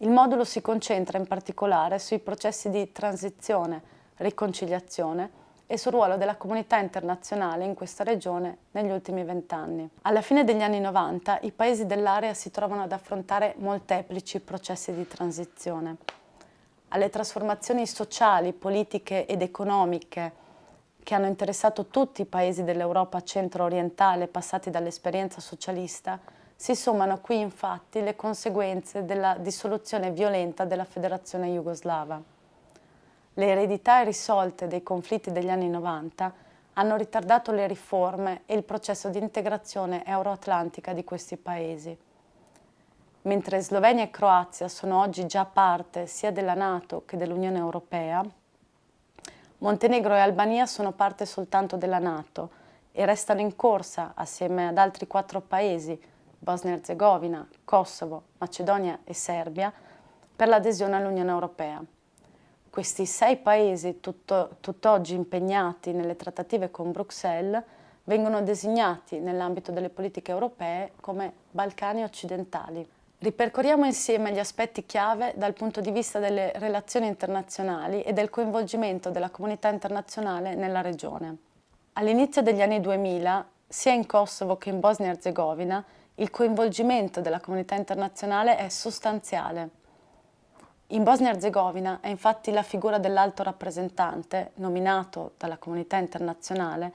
Il modulo si concentra in particolare sui processi di transizione, riconciliazione e sul ruolo della comunità internazionale in questa regione negli ultimi vent'anni. Alla fine degli anni 90 i paesi dell'area si trovano ad affrontare molteplici processi di transizione. Alle trasformazioni sociali, politiche ed economiche che hanno interessato tutti i paesi dell'Europa centro-orientale passati dall'esperienza socialista, si sommano qui infatti le conseguenze della dissoluzione violenta della federazione jugoslava. Le eredità irrisolte dei conflitti degli anni 90 hanno ritardato le riforme e il processo di integrazione euroatlantica di questi paesi. Mentre Slovenia e Croazia sono oggi già parte sia della Nato che dell'Unione Europea, Montenegro e Albania sono parte soltanto della Nato e restano in corsa assieme ad altri quattro paesi, Bosnia e Herzegovina, Kosovo, Macedonia e Serbia, per l'adesione all'Unione Europea. Questi sei paesi tutto, tutt'oggi impegnati nelle trattative con Bruxelles vengono designati nell'ambito delle politiche europee come Balcani occidentali. Ripercorriamo insieme gli aspetti chiave dal punto di vista delle relazioni internazionali e del coinvolgimento della comunità internazionale nella regione. All'inizio degli anni 2000, sia in Kosovo che in Bosnia e Herzegovina, il coinvolgimento della comunità internazionale è sostanziale. In Bosnia-Herzegovina è infatti la figura dell'alto rappresentante, nominato dalla comunità internazionale,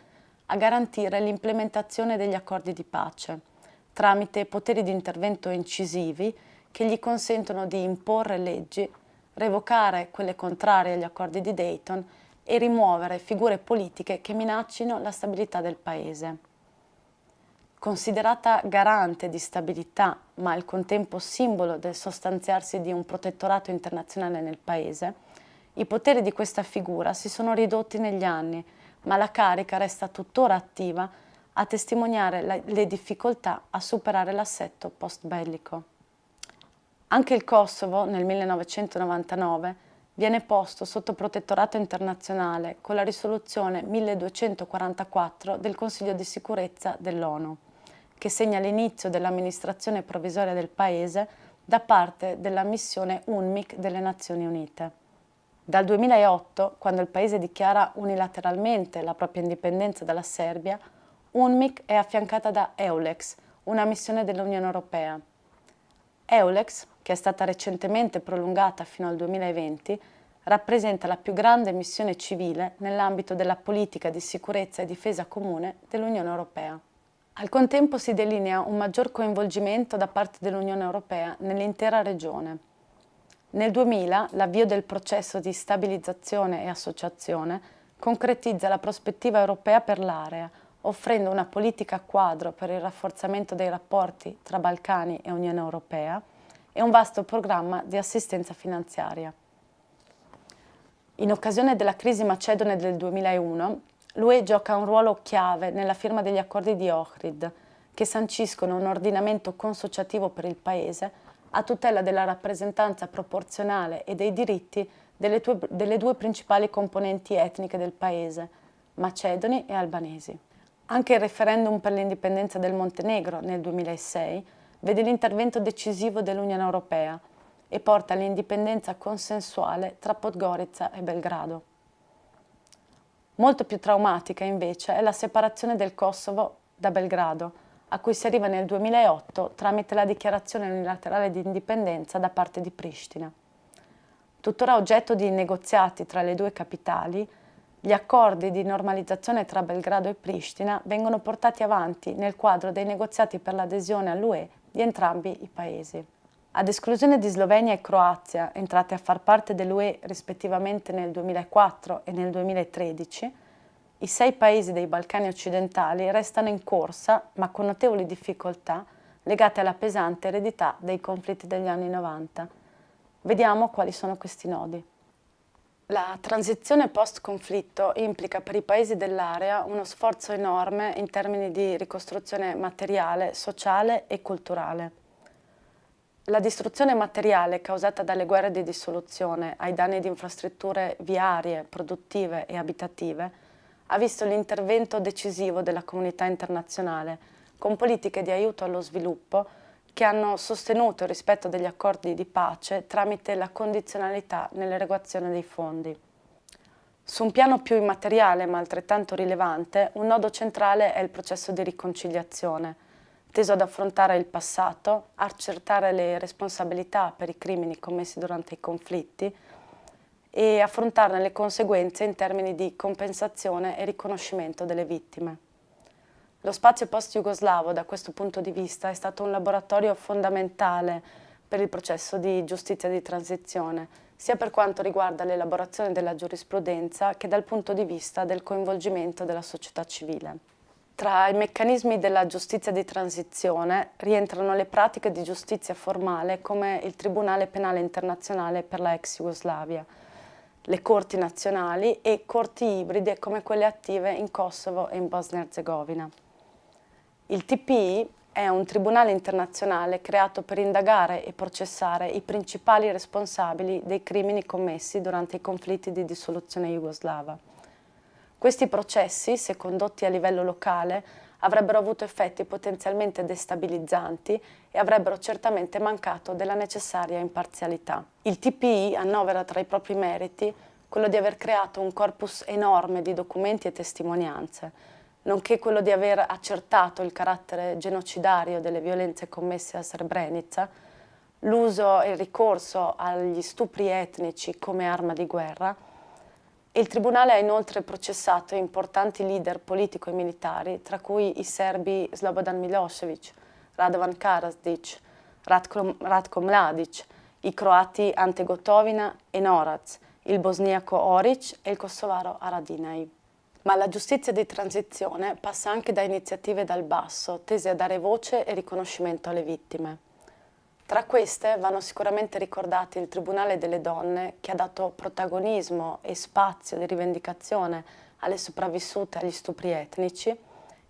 a garantire l'implementazione degli accordi di pace, tramite poteri di intervento incisivi che gli consentono di imporre leggi, revocare quelle contrarie agli accordi di Dayton e rimuovere figure politiche che minaccino la stabilità del Paese. Considerata garante di stabilità, ma al contempo simbolo del sostanziarsi di un protettorato internazionale nel Paese, i poteri di questa figura si sono ridotti negli anni, ma la carica resta tuttora attiva a testimoniare le difficoltà a superare l'assetto post-bellico. Anche il Kosovo, nel 1999, viene posto sotto protettorato internazionale con la risoluzione 1244 del Consiglio di sicurezza dell'ONU che segna l'inizio dell'amministrazione provvisoria del Paese da parte della missione UNMIC delle Nazioni Unite. Dal 2008, quando il Paese dichiara unilateralmente la propria indipendenza dalla Serbia, UNMIC è affiancata da EULEX, una missione dell'Unione Europea. EULEX, che è stata recentemente prolungata fino al 2020, rappresenta la più grande missione civile nell'ambito della politica di sicurezza e difesa comune dell'Unione Europea. Al contempo si delinea un maggior coinvolgimento da parte dell'Unione Europea nell'intera regione. Nel 2000 l'avvio del processo di stabilizzazione e associazione concretizza la prospettiva europea per l'area, offrendo una politica quadro per il rafforzamento dei rapporti tra Balcani e Unione Europea e un vasto programma di assistenza finanziaria. In occasione della crisi macedone del 2001, L'UE gioca un ruolo chiave nella firma degli accordi di Ohrid, che sanciscono un ordinamento consociativo per il Paese a tutela della rappresentanza proporzionale e dei diritti delle, tue, delle due principali componenti etniche del Paese, macedoni e albanesi. Anche il referendum per l'indipendenza del Montenegro nel 2006 vede l'intervento decisivo dell'Unione Europea e porta all'indipendenza consensuale tra Podgorica e Belgrado. Molto più traumatica invece è la separazione del Kosovo da Belgrado, a cui si arriva nel 2008 tramite la dichiarazione unilaterale di indipendenza da parte di Pristina. Tuttora oggetto di negoziati tra le due capitali, gli accordi di normalizzazione tra Belgrado e Pristina vengono portati avanti nel quadro dei negoziati per l'adesione all'UE di entrambi i paesi. Ad esclusione di Slovenia e Croazia, entrate a far parte dell'UE rispettivamente nel 2004 e nel 2013, i sei paesi dei Balcani occidentali restano in corsa, ma con notevoli difficoltà, legate alla pesante eredità dei conflitti degli anni 90. Vediamo quali sono questi nodi. La transizione post-conflitto implica per i paesi dell'area uno sforzo enorme in termini di ricostruzione materiale, sociale e culturale. La distruzione materiale causata dalle guerre di dissoluzione ai danni di infrastrutture viarie, produttive e abitative ha visto l'intervento decisivo della comunità internazionale con politiche di aiuto allo sviluppo che hanno sostenuto il rispetto degli accordi di pace tramite la condizionalità nell'erogazione dei fondi. Su un piano più immateriale ma altrettanto rilevante, un nodo centrale è il processo di riconciliazione, teso ad affrontare il passato, accertare le responsabilità per i crimini commessi durante i conflitti e affrontarne le conseguenze in termini di compensazione e riconoscimento delle vittime. Lo spazio post-jugoslavo da questo punto di vista è stato un laboratorio fondamentale per il processo di giustizia di transizione, sia per quanto riguarda l'elaborazione della giurisprudenza che dal punto di vista del coinvolgimento della società civile. Tra i meccanismi della giustizia di transizione rientrano le pratiche di giustizia formale come il Tribunale Penale Internazionale per la ex Jugoslavia, le corti nazionali e corti ibride come quelle attive in Kosovo e in Bosnia-Herzegovina. Il TPI è un tribunale internazionale creato per indagare e processare i principali responsabili dei crimini commessi durante i conflitti di dissoluzione jugoslava. Questi processi, se condotti a livello locale, avrebbero avuto effetti potenzialmente destabilizzanti e avrebbero certamente mancato della necessaria imparzialità. Il TPI annovera tra i propri meriti quello di aver creato un corpus enorme di documenti e testimonianze, nonché quello di aver accertato il carattere genocidario delle violenze commesse a Srebrenica, l'uso e il ricorso agli stupri etnici come arma di guerra, il Tribunale ha inoltre processato importanti leader politico e militari, tra cui i serbi Slobodan Milosevic, Radovan Karadzic, Ratko, Ratko Mladic, i croati Ante Gotovina e Norac, il bosniaco Oric e il kosovaro Aradinaj. Ma la giustizia di transizione passa anche da iniziative dal basso, tese a dare voce e riconoscimento alle vittime. Tra queste vanno sicuramente ricordati il Tribunale delle Donne, che ha dato protagonismo e spazio di rivendicazione alle sopravvissute agli stupri etnici,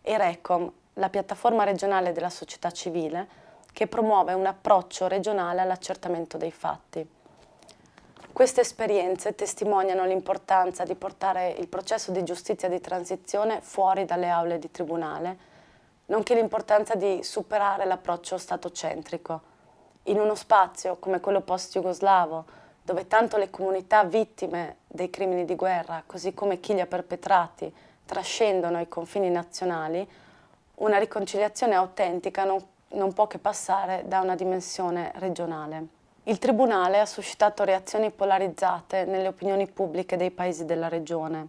e RECOM, la piattaforma regionale della società civile, che promuove un approccio regionale all'accertamento dei fatti. Queste esperienze testimoniano l'importanza di portare il processo di giustizia di transizione fuori dalle aule di tribunale, nonché l'importanza di superare l'approccio statocentrico. In uno spazio come quello post-jugoslavo, dove tanto le comunità vittime dei crimini di guerra, così come chi li ha perpetrati, trascendono i confini nazionali, una riconciliazione autentica non, non può che passare da una dimensione regionale. Il Tribunale ha suscitato reazioni polarizzate nelle opinioni pubbliche dei paesi della regione,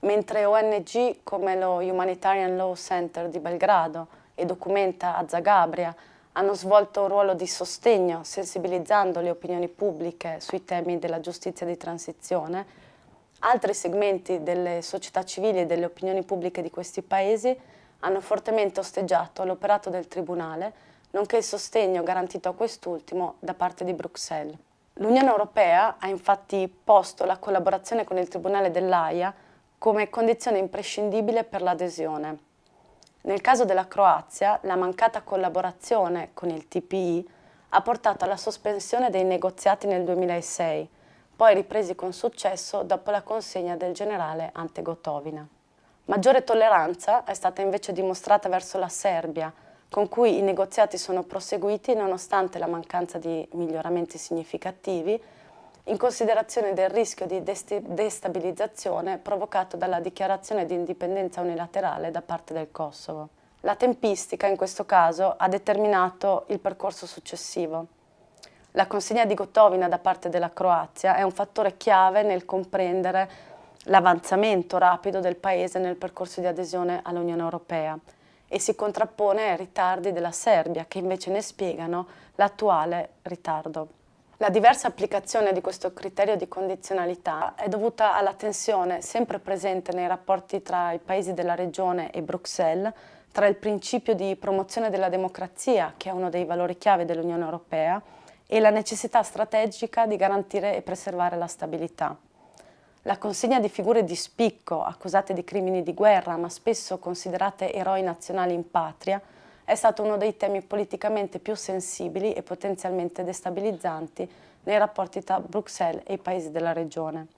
mentre ONG come lo Humanitarian Law Center di Belgrado e Documenta a Zagabria hanno svolto un ruolo di sostegno sensibilizzando le opinioni pubbliche sui temi della giustizia di transizione, altri segmenti delle società civili e delle opinioni pubbliche di questi paesi hanno fortemente osteggiato l'operato del Tribunale nonché il sostegno garantito a quest'ultimo da parte di Bruxelles. L'Unione Europea ha infatti posto la collaborazione con il Tribunale dell'AIA come condizione imprescindibile per l'adesione. Nel caso della Croazia, la mancata collaborazione con il TPI ha portato alla sospensione dei negoziati nel 2006, poi ripresi con successo dopo la consegna del generale Ante Gotovina. Maggiore tolleranza è stata invece dimostrata verso la Serbia, con cui i negoziati sono proseguiti nonostante la mancanza di miglioramenti significativi, in considerazione del rischio di destabilizzazione provocato dalla dichiarazione di indipendenza unilaterale da parte del Kosovo. La tempistica in questo caso ha determinato il percorso successivo. La consegna di Gotovina da parte della Croazia è un fattore chiave nel comprendere l'avanzamento rapido del Paese nel percorso di adesione all'Unione Europea e si contrappone ai ritardi della Serbia che invece ne spiegano l'attuale ritardo. La diversa applicazione di questo criterio di condizionalità è dovuta alla tensione sempre presente nei rapporti tra i paesi della regione e Bruxelles, tra il principio di promozione della democrazia, che è uno dei valori chiave dell'Unione Europea, e la necessità strategica di garantire e preservare la stabilità. La consegna di figure di spicco accusate di crimini di guerra ma spesso considerate eroi nazionali in patria è stato uno dei temi politicamente più sensibili e potenzialmente destabilizzanti nei rapporti tra Bruxelles e i paesi della regione.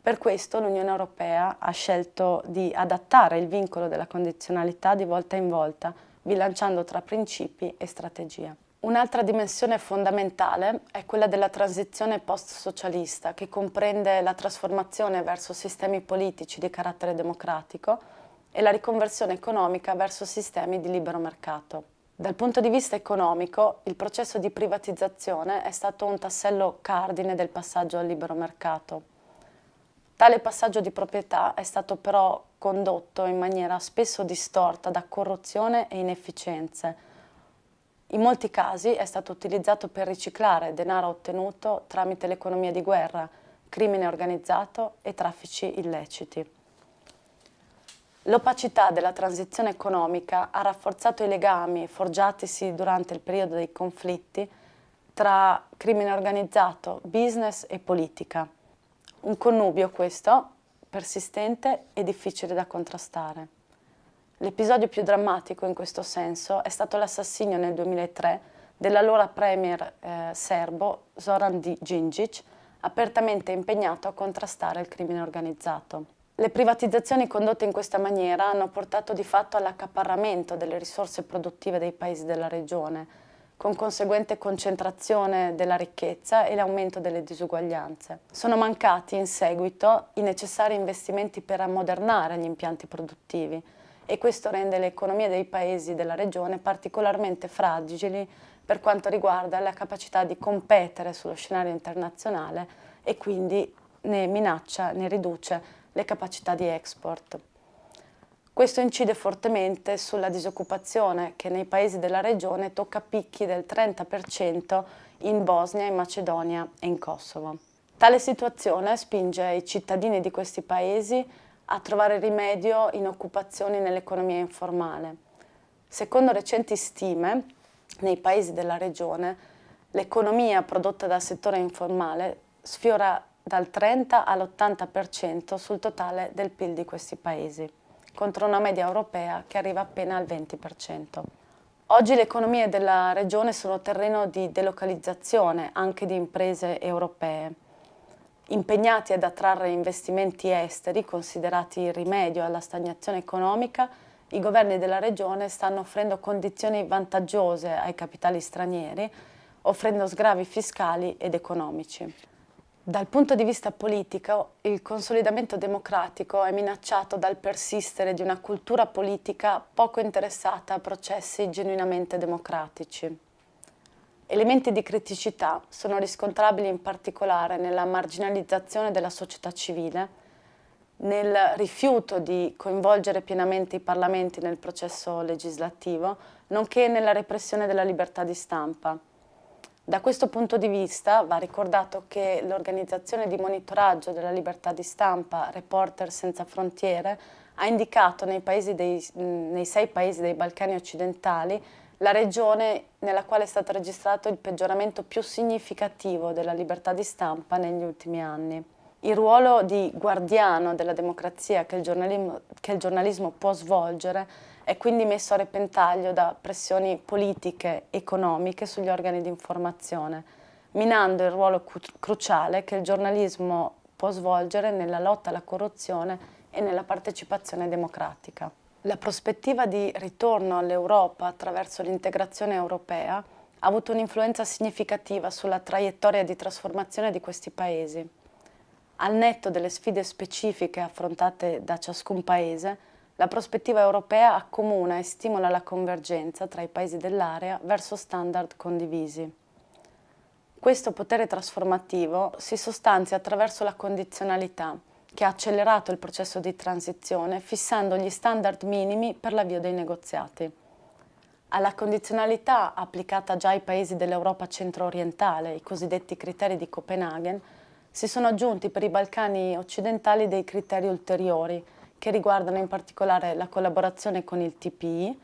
Per questo l'Unione Europea ha scelto di adattare il vincolo della condizionalità di volta in volta bilanciando tra principi e strategie. Un'altra dimensione fondamentale è quella della transizione post-socialista, che comprende la trasformazione verso sistemi politici di carattere democratico e la riconversione economica verso sistemi di libero mercato. Dal punto di vista economico, il processo di privatizzazione è stato un tassello cardine del passaggio al libero mercato. Tale passaggio di proprietà è stato però condotto in maniera spesso distorta da corruzione e inefficienze, in molti casi è stato utilizzato per riciclare denaro ottenuto tramite l'economia di guerra, crimine organizzato e traffici illeciti. L'opacità della transizione economica ha rafforzato i legami forgiatisi durante il periodo dei conflitti tra crimine organizzato, business e politica. Un connubio questo persistente e difficile da contrastare. L'episodio più drammatico in questo senso è stato l'assassinio nel 2003 dell'allora premier eh, serbo Zoran Djindjic, apertamente impegnato a contrastare il crimine organizzato. Le privatizzazioni condotte in questa maniera hanno portato di fatto all'accaparramento delle risorse produttive dei paesi della regione, con conseguente concentrazione della ricchezza e l'aumento delle disuguaglianze. Sono mancati in seguito i necessari investimenti per ammodernare gli impianti produttivi, e questo rende le economie dei paesi della regione particolarmente fragili per quanto riguarda la capacità di competere sullo scenario internazionale e quindi ne minaccia, ne riduce le capacità di export. Questo incide fortemente sulla disoccupazione che nei paesi della regione tocca picchi del 30% in Bosnia, in Macedonia e in Kosovo. Tale situazione spinge i cittadini di questi paesi a trovare rimedio in occupazioni nell'economia informale. Secondo recenti stime, nei paesi della regione, l'economia prodotta dal settore informale sfiora dal 30 all'80% sul totale del PIL di questi paesi, contro una media europea che arriva appena al 20%. Oggi le economie della regione sono terreno di delocalizzazione anche di imprese europee impegnati ad attrarre investimenti esteri considerati il rimedio alla stagnazione economica, i governi della regione stanno offrendo condizioni vantaggiose ai capitali stranieri, offrendo sgravi fiscali ed economici. Dal punto di vista politico, il consolidamento democratico è minacciato dal persistere di una cultura politica poco interessata a processi genuinamente democratici. Elementi di criticità sono riscontrabili in particolare nella marginalizzazione della società civile, nel rifiuto di coinvolgere pienamente i parlamenti nel processo legislativo, nonché nella repressione della libertà di stampa. Da questo punto di vista va ricordato che l'organizzazione di monitoraggio della libertà di stampa Reporter Senza Frontiere ha indicato nei, dei, nei sei paesi dei Balcani occidentali la regione nella quale è stato registrato il peggioramento più significativo della libertà di stampa negli ultimi anni. Il ruolo di guardiano della democrazia che il giornalismo, che il giornalismo può svolgere è quindi messo a repentaglio da pressioni politiche, e economiche sugli organi di informazione, minando il ruolo cruciale che il giornalismo può svolgere nella lotta alla corruzione e nella partecipazione democratica. La prospettiva di ritorno all'Europa attraverso l'integrazione europea ha avuto un'influenza significativa sulla traiettoria di trasformazione di questi paesi. Al netto delle sfide specifiche affrontate da ciascun paese, la prospettiva europea accomuna e stimola la convergenza tra i paesi dell'area verso standard condivisi. Questo potere trasformativo si sostanzia attraverso la condizionalità, che ha accelerato il processo di transizione fissando gli standard minimi per l'avvio dei negoziati. Alla condizionalità applicata già ai paesi dell'Europa centro-orientale, i cosiddetti criteri di Copenaghen, si sono aggiunti per i Balcani occidentali dei criteri ulteriori che riguardano in particolare la collaborazione con il TPI,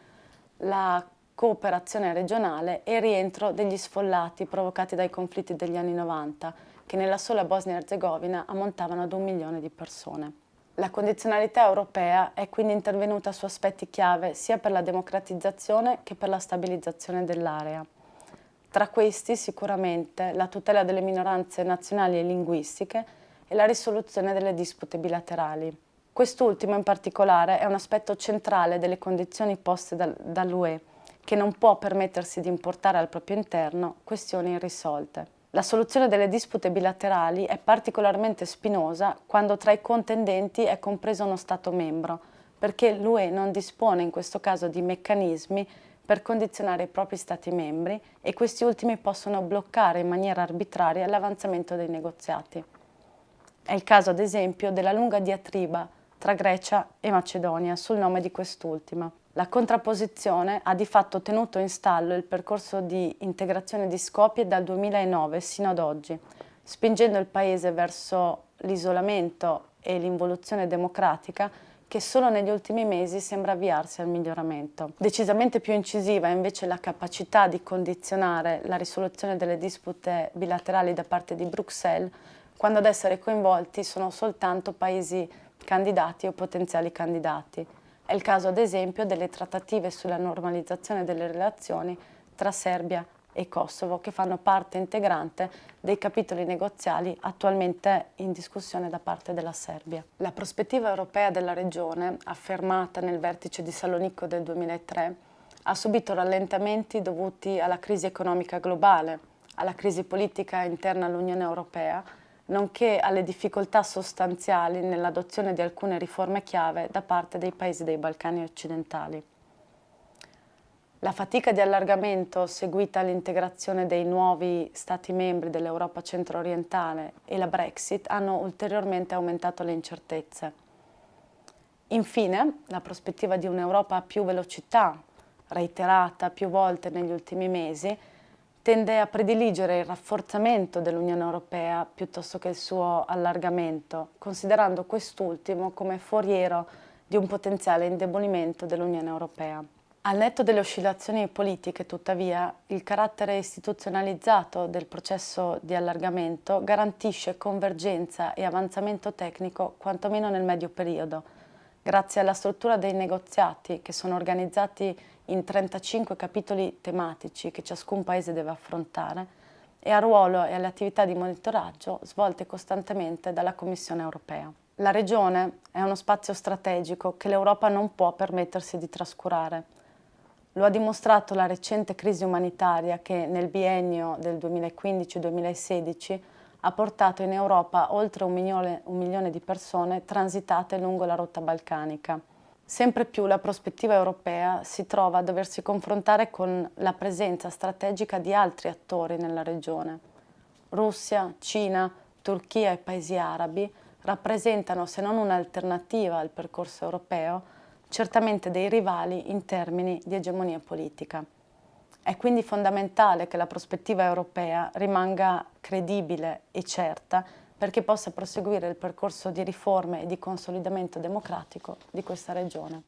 la cooperazione regionale e il rientro degli sfollati provocati dai conflitti degli anni 90, che nella sola Bosnia e Herzegovina ammontavano ad un milione di persone. La condizionalità europea è quindi intervenuta su aspetti chiave sia per la democratizzazione che per la stabilizzazione dell'area. Tra questi sicuramente la tutela delle minoranze nazionali e linguistiche e la risoluzione delle dispute bilaterali. Quest'ultimo in particolare è un aspetto centrale delle condizioni poste dall'UE che non può permettersi di importare al proprio interno questioni irrisolte. La soluzione delle dispute bilaterali è particolarmente spinosa quando tra i contendenti è compreso uno Stato membro, perché l'UE non dispone in questo caso di meccanismi per condizionare i propri Stati membri e questi ultimi possono bloccare in maniera arbitraria l'avanzamento dei negoziati. È il caso ad esempio della lunga diatriba tra Grecia e Macedonia sul nome di quest'ultima. La contrapposizione ha di fatto tenuto in stallo il percorso di integrazione di Skopje dal 2009 sino ad oggi, spingendo il paese verso l'isolamento e l'involuzione democratica che solo negli ultimi mesi sembra avviarsi al miglioramento. Decisamente più incisiva è invece la capacità di condizionare la risoluzione delle dispute bilaterali da parte di Bruxelles, quando ad essere coinvolti sono soltanto paesi candidati o potenziali candidati. È il caso ad esempio delle trattative sulla normalizzazione delle relazioni tra Serbia e Kosovo che fanno parte integrante dei capitoli negoziali attualmente in discussione da parte della Serbia. La prospettiva europea della regione, affermata nel vertice di Salonicco del 2003, ha subito rallentamenti dovuti alla crisi economica globale, alla crisi politica interna all'Unione Europea nonché alle difficoltà sostanziali nell'adozione di alcune riforme chiave da parte dei paesi dei Balcani occidentali. La fatica di allargamento seguita all'integrazione dei nuovi Stati membri dell'Europa centro-orientale e la Brexit hanno ulteriormente aumentato le incertezze. Infine, la prospettiva di un'Europa a più velocità, reiterata più volte negli ultimi mesi, tende a prediligere il rafforzamento dell'Unione Europea piuttosto che il suo allargamento, considerando quest'ultimo come foriero di un potenziale indebolimento dell'Unione Europea. Al netto delle oscillazioni politiche, tuttavia, il carattere istituzionalizzato del processo di allargamento garantisce convergenza e avanzamento tecnico quantomeno nel medio periodo, grazie alla struttura dei negoziati che sono organizzati in 35 capitoli tematici che ciascun paese deve affrontare e al ruolo e alle attività di monitoraggio svolte costantemente dalla Commissione europea. La regione è uno spazio strategico che l'Europa non può permettersi di trascurare. Lo ha dimostrato la recente crisi umanitaria che nel biennio del 2015-2016 ha portato in Europa oltre un milione, un milione di persone transitate lungo la rotta balcanica. Sempre più la prospettiva europea si trova a doversi confrontare con la presenza strategica di altri attori nella regione. Russia, Cina, Turchia e paesi arabi rappresentano, se non un'alternativa al percorso europeo, certamente dei rivali in termini di egemonia politica. È quindi fondamentale che la prospettiva europea rimanga credibile e certa perché possa proseguire il percorso di riforme e di consolidamento democratico di questa regione.